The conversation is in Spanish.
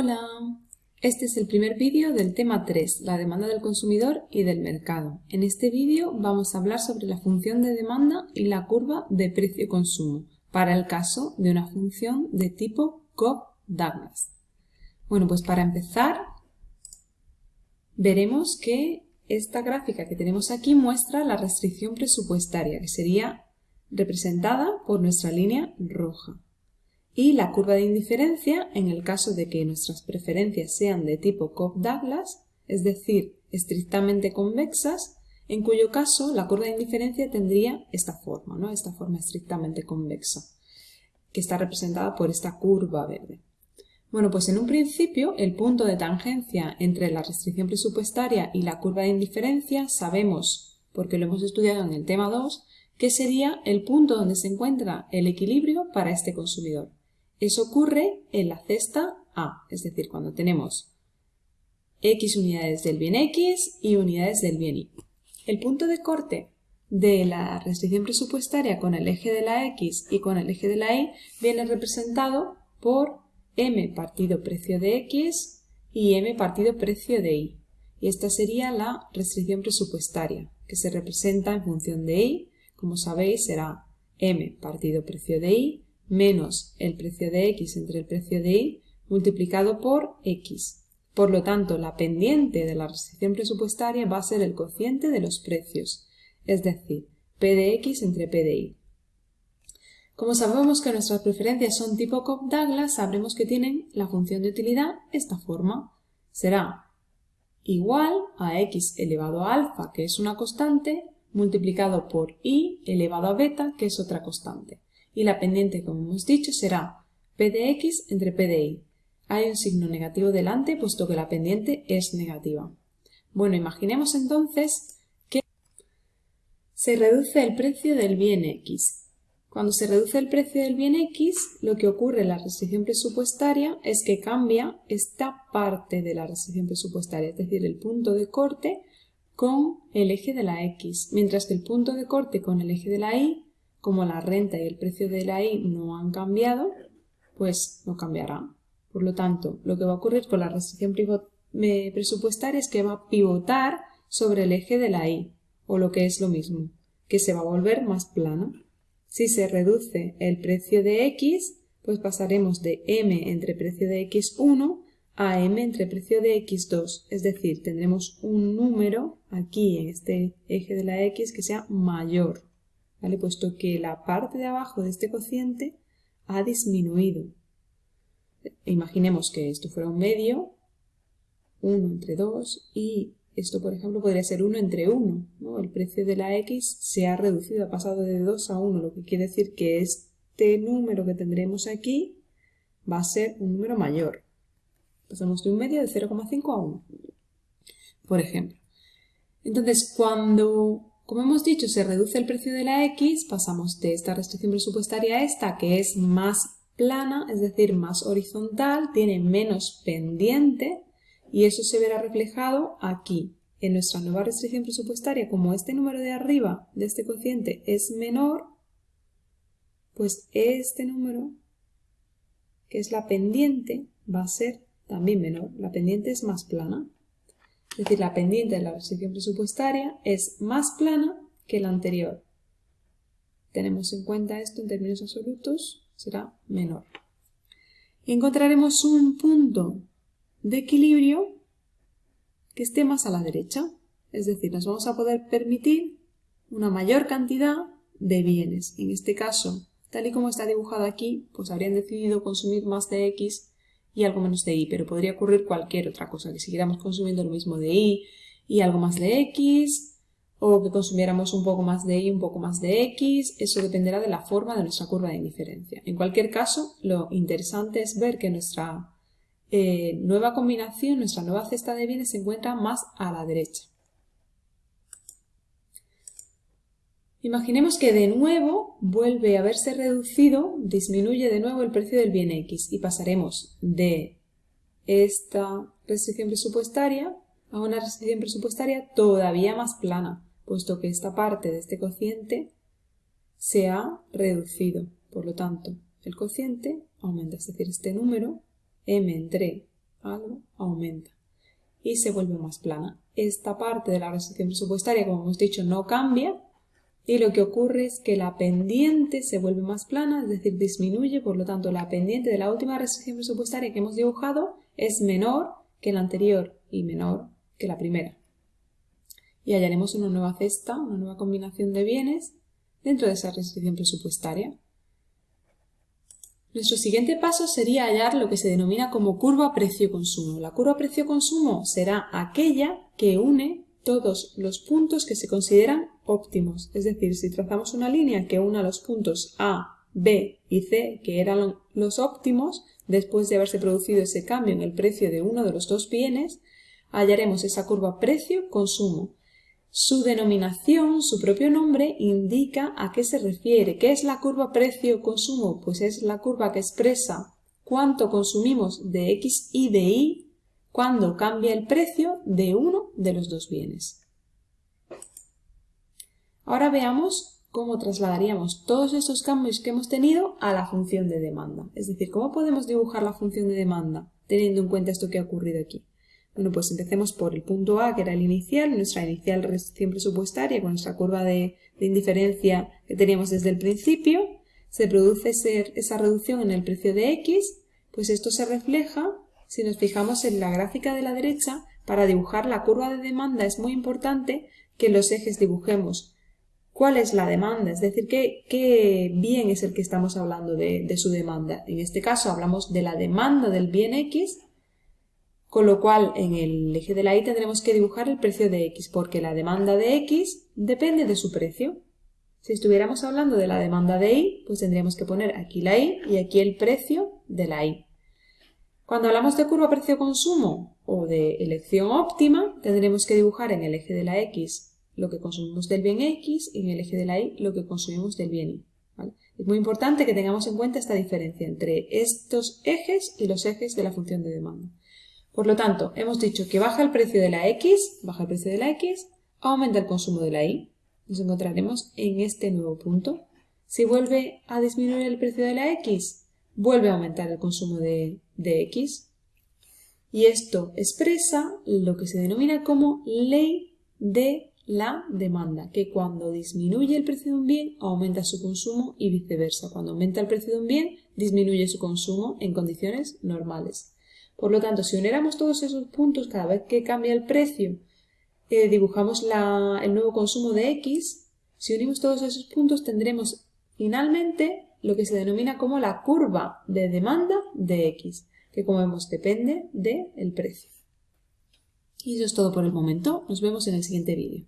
Hola, este es el primer vídeo del tema 3, la demanda del consumidor y del mercado. En este vídeo vamos a hablar sobre la función de demanda y la curva de precio-consumo para el caso de una función de tipo Cobb-Douglas. Bueno, pues para empezar veremos que esta gráfica que tenemos aquí muestra la restricción presupuestaria, que sería representada por nuestra línea roja y la curva de indiferencia en el caso de que nuestras preferencias sean de tipo Cobb-Douglas, es decir, estrictamente convexas, en cuyo caso la curva de indiferencia tendría esta forma, ¿no? esta forma estrictamente convexa, que está representada por esta curva verde. Bueno, pues en un principio el punto de tangencia entre la restricción presupuestaria y la curva de indiferencia sabemos, porque lo hemos estudiado en el tema 2, que sería el punto donde se encuentra el equilibrio para este consumidor. Eso ocurre en la cesta A, es decir, cuando tenemos X unidades del bien X y unidades del bien Y. El punto de corte de la restricción presupuestaria con el eje de la X y con el eje de la Y viene representado por M partido precio de X y M partido precio de Y. Y esta sería la restricción presupuestaria, que se representa en función de Y. Como sabéis, será M partido precio de Y menos el precio de x entre el precio de y multiplicado por x. Por lo tanto, la pendiente de la restricción presupuestaria va a ser el cociente de los precios, es decir, P de x entre P de y. Como sabemos que nuestras preferencias son tipo Cobb-Douglas, sabremos que tienen la función de utilidad esta forma. Será igual a x elevado a alfa, que es una constante, multiplicado por y elevado a beta, que es otra constante y la pendiente, como hemos dicho, será P de X entre P de Y. Hay un signo negativo delante puesto que la pendiente es negativa. Bueno, imaginemos entonces que se reduce el precio del bien X. Cuando se reduce el precio del bien X, lo que ocurre en la restricción presupuestaria es que cambia esta parte de la restricción presupuestaria, es decir, el punto de corte con el eje de la X, mientras que el punto de corte con el eje de la Y como la renta y el precio de la I no han cambiado, pues no cambiará. Por lo tanto, lo que va a ocurrir con la restricción presupuestaria es que va a pivotar sobre el eje de la I, o lo que es lo mismo, que se va a volver más plana. Si se reduce el precio de X, pues pasaremos de M entre precio de X1 a M entre precio de X2, es decir, tendremos un número aquí en este eje de la X que sea mayor puesto que la parte de abajo de este cociente ha disminuido. Imaginemos que esto fuera un medio, 1 entre 2, y esto, por ejemplo, podría ser 1 entre 1. El precio de la x se ha reducido, ha pasado de 2 a 1, lo que quiere decir que este número que tendremos aquí va a ser un número mayor. Pasamos de un medio de 0,5 a 1, por ejemplo. Entonces, cuando como hemos dicho, se reduce el precio de la X, pasamos de esta restricción presupuestaria a esta, que es más plana, es decir, más horizontal, tiene menos pendiente, y eso se verá reflejado aquí. En nuestra nueva restricción presupuestaria, como este número de arriba de este cociente es menor, pues este número, que es la pendiente, va a ser también menor. La pendiente es más plana. Es decir, la pendiente de la restricción presupuestaria es más plana que la anterior. Tenemos en cuenta esto en términos absolutos, será menor. Encontraremos un punto de equilibrio que esté más a la derecha. Es decir, nos vamos a poder permitir una mayor cantidad de bienes. En este caso, tal y como está dibujado aquí, pues habrían decidido consumir más de X y algo menos de y, pero podría ocurrir cualquier otra cosa, que siguiéramos consumiendo lo mismo de y y algo más de x, o que consumiéramos un poco más de y, un poco más de x, eso dependerá de la forma de nuestra curva de indiferencia. En cualquier caso, lo interesante es ver que nuestra eh, nueva combinación, nuestra nueva cesta de bienes se encuentra más a la derecha. Imaginemos que de nuevo vuelve a verse reducido, disminuye de nuevo el precio del bien X y pasaremos de esta restricción presupuestaria a una restricción presupuestaria todavía más plana, puesto que esta parte de este cociente se ha reducido. Por lo tanto, el cociente aumenta, es decir, este número m entre algo aumenta y se vuelve más plana. Esta parte de la restricción presupuestaria, como hemos dicho, no cambia y lo que ocurre es que la pendiente se vuelve más plana, es decir, disminuye, por lo tanto la pendiente de la última restricción presupuestaria que hemos dibujado es menor que la anterior y menor que la primera. Y hallaremos una nueva cesta, una nueva combinación de bienes dentro de esa restricción presupuestaria. Nuestro siguiente paso sería hallar lo que se denomina como curva precio-consumo. La curva precio-consumo será aquella que une todos los puntos que se consideran óptimos. Es decir, si trazamos una línea que una los puntos A, B y C, que eran los óptimos, después de haberse producido ese cambio en el precio de uno de los dos bienes, hallaremos esa curva precio-consumo. Su denominación, su propio nombre, indica a qué se refiere. ¿Qué es la curva precio-consumo? Pues es la curva que expresa cuánto consumimos de X y de Y cuando cambia el precio de uno de los dos bienes. Ahora veamos cómo trasladaríamos todos estos cambios que hemos tenido a la función de demanda. Es decir, cómo podemos dibujar la función de demanda teniendo en cuenta esto que ha ocurrido aquí. Bueno, pues empecemos por el punto A, que era el inicial, nuestra inicial restricción presupuestaria con nuestra curva de, indiferencia que teníamos desde el principio. Se produce esa reducción en el precio de X, pues esto se refleja, si nos fijamos en la gráfica de la derecha, para dibujar la curva de demanda es muy importante que los ejes dibujemos cuál es la demanda, es decir, qué, bien es el que estamos hablando de, de su demanda. En este caso hablamos de la demanda del bien X con lo cual, en el eje de la Y tendremos que dibujar el precio de X, porque la demanda de X depende de su precio. Si estuviéramos hablando de la demanda de Y, pues tendríamos que poner aquí la Y y aquí el precio de la Y. Cuando hablamos de curva precio-consumo o de elección óptima, tendremos que dibujar en el eje de la X lo que consumimos del bien X y en el eje de la Y lo que consumimos del bien Y. Es muy importante que tengamos en cuenta esta diferencia entre estos ejes y los ejes de la función de demanda. Por lo tanto, hemos dicho que baja el precio de la X, baja el precio de la X, aumenta el consumo de la Y. Nos encontraremos en este nuevo punto. Si vuelve a disminuir el precio de la X, vuelve a aumentar el consumo de, de X. Y esto expresa lo que se denomina como ley de la demanda, que cuando disminuye el precio de un bien, aumenta su consumo y viceversa. Cuando aumenta el precio de un bien, disminuye su consumo en condiciones normales. Por lo tanto, si uniéramos todos esos puntos cada vez que cambia el precio, eh, dibujamos el nuevo consumo de X, si unimos todos esos puntos tendremos finalmente lo que se denomina como la curva de demanda de X, que como vemos depende del precio. Y eso es todo por el momento. Nos vemos en el siguiente vídeo.